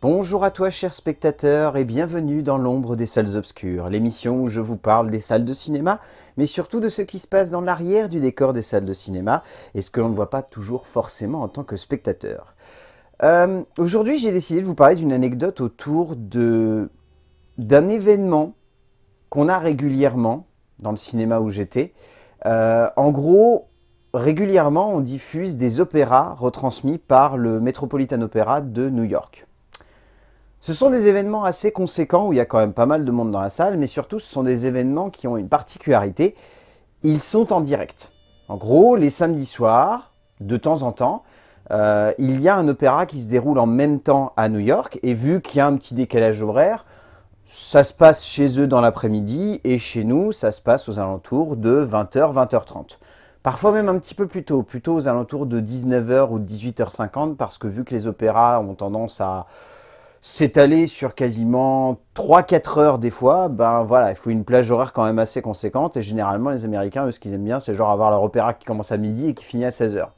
Bonjour à toi chers spectateurs et bienvenue dans l'ombre des salles obscures, l'émission où je vous parle des salles de cinéma, mais surtout de ce qui se passe dans l'arrière du décor des salles de cinéma et ce que l'on ne voit pas toujours forcément en tant que spectateur. Euh, aujourd'hui j'ai décidé de vous parler d'une anecdote autour d'un événement qu'on a régulièrement dans le cinéma où j'étais. Euh, en gros, régulièrement on diffuse des opéras retransmis par le Metropolitan Opera de New York. Ce sont des événements assez conséquents où il y a quand même pas mal de monde dans la salle, mais surtout ce sont des événements qui ont une particularité, ils sont en direct. En gros, les samedis soirs, de temps en temps, euh, il y a un opéra qui se déroule en même temps à New York, et vu qu'il y a un petit décalage horaire, ça se passe chez eux dans l'après-midi, et chez nous, ça se passe aux alentours de 20h, 20h30. Parfois même un petit peu plus tôt, plutôt aux alentours de 19h ou 18h50, parce que vu que les opéras ont tendance à s'étaler sur quasiment 3-4 heures des fois, ben voilà, il faut une plage horaire quand même assez conséquente. Et généralement, les Américains, eux, ce qu'ils aiment bien, c'est genre avoir leur opéra qui commence à midi et qui finit à 16 heures.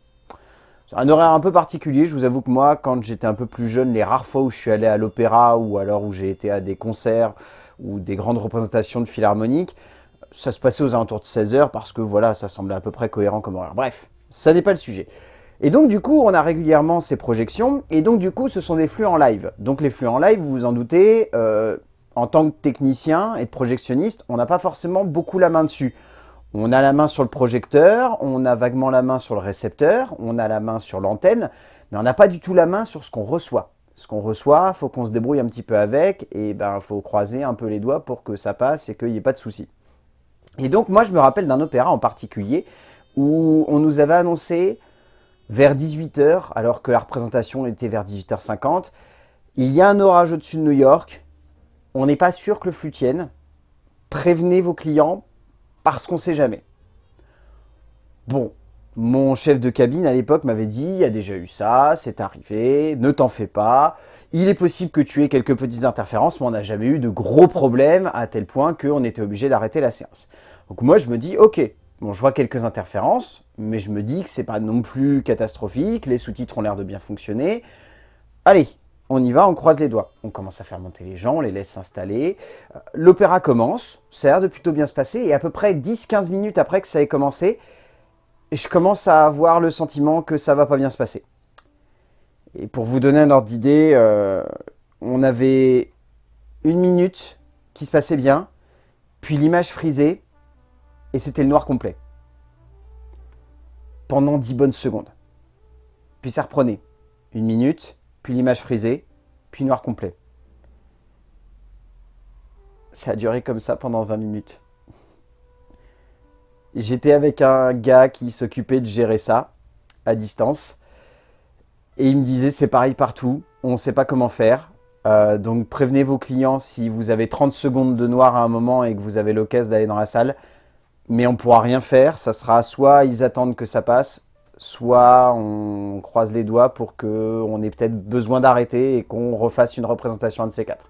C'est un horaire un peu particulier. Je vous avoue que moi, quand j'étais un peu plus jeune, les rares fois où je suis allé à l'opéra ou alors où j'ai été à des concerts ou des grandes représentations de philharmonique, ça se passait aux alentours de 16 heures parce que voilà, ça semblait à peu près cohérent comme horaire. Bref, ça n'est pas le sujet. Et donc du coup, on a régulièrement ces projections, et donc du coup, ce sont des flux en live. Donc les flux en live, vous vous en doutez, euh, en tant que technicien et de projectionniste, on n'a pas forcément beaucoup la main dessus. On a la main sur le projecteur, on a vaguement la main sur le récepteur, on a la main sur l'antenne, mais on n'a pas du tout la main sur ce qu'on reçoit. Ce qu'on reçoit, faut qu'on se débrouille un petit peu avec, et ben faut croiser un peu les doigts pour que ça passe et qu'il n'y ait pas de soucis. Et donc moi, je me rappelle d'un opéra en particulier où on nous avait annoncé vers 18h, alors que la représentation était vers 18h50. Il y a un orage au-dessus de New York. On n'est pas sûr que le flux tienne. Prévenez vos clients parce qu'on ne sait jamais. Bon, mon chef de cabine à l'époque m'avait dit, il y a déjà eu ça, c'est arrivé, ne t'en fais pas. Il est possible que tu aies quelques petites interférences, mais on n'a jamais eu de gros problèmes à tel point qu'on était obligé d'arrêter la séance. Donc moi je me dis, ok, bon je vois quelques interférences, mais je me dis que c'est pas non plus catastrophique, les sous-titres ont l'air de bien fonctionner. Allez, on y va, on croise les doigts. On commence à faire monter les gens, on les laisse s'installer. Euh, l'opéra commence, ça a l'air de plutôt bien se passer, et à peu près 10-15 minutes après que ça ait commencé, je commence à avoir le sentiment que ça va pas bien se passer. Et pour vous donner un ordre d'idée, euh, on avait une minute qui se passait bien, puis l'image frisée, et c'était le noir complet pendant 10 bonnes secondes. Puis ça reprenait. Une minute, puis l'image frisée, puis noir complet. Ça a duré comme ça pendant 20 minutes. J'étais avec un gars qui s'occupait de gérer ça, à distance. Et il me disait, c'est pareil partout, on ne sait pas comment faire. Euh, donc prévenez vos clients si vous avez 30 secondes de noir à un moment et que vous avez l'occasion d'aller dans la salle mais on ne pourra rien faire. Ça sera soit ils attendent que ça passe, soit on croise les doigts pour qu'on ait peut-être besoin d'arrêter et qu'on refasse une représentation de ces quatre.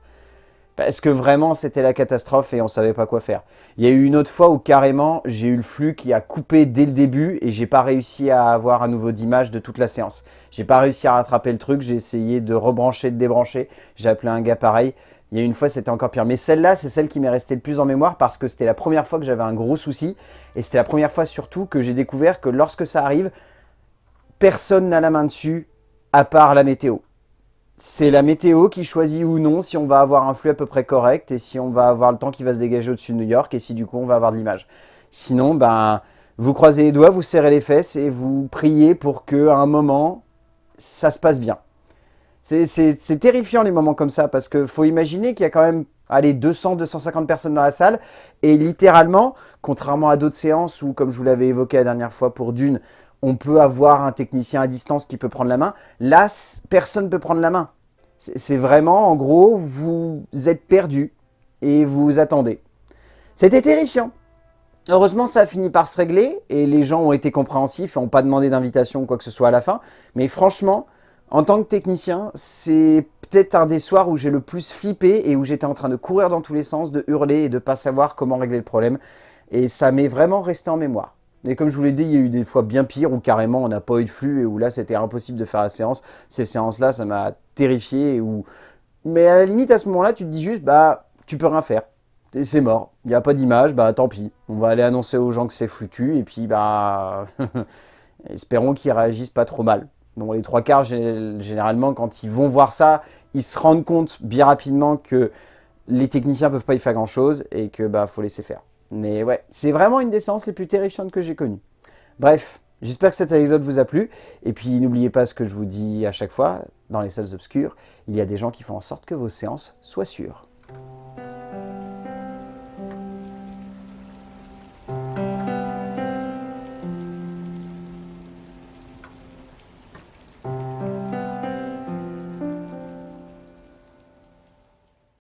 Parce que vraiment, c'était la catastrophe et on ne savait pas quoi faire. Il y a eu une autre fois où carrément, j'ai eu le flux qui a coupé dès le début et j'ai pas réussi à avoir un nouveau d'image de toute la séance. J'ai pas réussi à rattraper le truc, j'ai essayé de rebrancher, de débrancher. J'ai appelé un gars pareil. Il y a une fois, c'était encore pire. Mais celle-là, c'est celle qui m'est restée le plus en mémoire parce que c'était la première fois que j'avais un gros souci. Et c'était la première fois surtout que j'ai découvert que lorsque ça arrive, personne n'a la main dessus à part la météo. C'est la météo qui choisit ou non si on va avoir un flux à peu près correct et si on va avoir le temps qui va se dégager au-dessus de New York et si du coup on va avoir de l'image. Sinon, ben, vous croisez les doigts, vous serrez les fesses et vous priez pour qu'à un moment, ça se passe bien. C'est terrifiant les moments comme ça, parce qu'il faut imaginer qu'il y a quand même allez, 200, 250 personnes dans la salle, et littéralement, contrairement à d'autres séances où, comme je vous l'avais évoqué la dernière fois pour Dune, on peut avoir un technicien à distance qui peut prendre la main, là, personne ne peut prendre la main. C'est vraiment, en gros, vous êtes perdu et vous attendez. C'était terrifiant. Heureusement, ça a fini par se régler et les gens ont été compréhensifs et n'ont pas demandé d'invitation ou quoi que ce soit à la fin. Mais franchement, en tant que technicien, c'est peut-être un des soirs où j'ai le plus flippé et où j'étais en train de courir dans tous les sens, de hurler et de pas savoir comment régler le problème. Et ça m'est vraiment resté en mémoire. Et comme je vous l'ai dit, il y a eu des fois bien pires où carrément on n'a pas eu de flux et où là c'était impossible de faire la séance. Ces séances-là, ça m'a terrifié Mais à la limite, à ce moment-là, tu te dis juste, bah, tu peux rien faire. C'est mort. Il n'y a pas d'image, bah tant pis. On va aller annoncer aux gens que c'est foutu, et puis, bah, espérons qu'ils réagissent pas trop mal. Donc les trois quarts, généralement, quand ils vont voir ça, ils se rendent compte bien rapidement que les techniciens peuvent pas y faire grand-chose, et que, bah, faut laisser faire. Mais ouais, c'est vraiment une des séances les plus terrifiantes que j'ai connues. Bref, j'espère que cette anecdote vous a plu. Et puis n'oubliez pas ce que je vous dis à chaque fois, dans les salles obscures, il y a des gens qui font en sorte que vos séances soient sûres.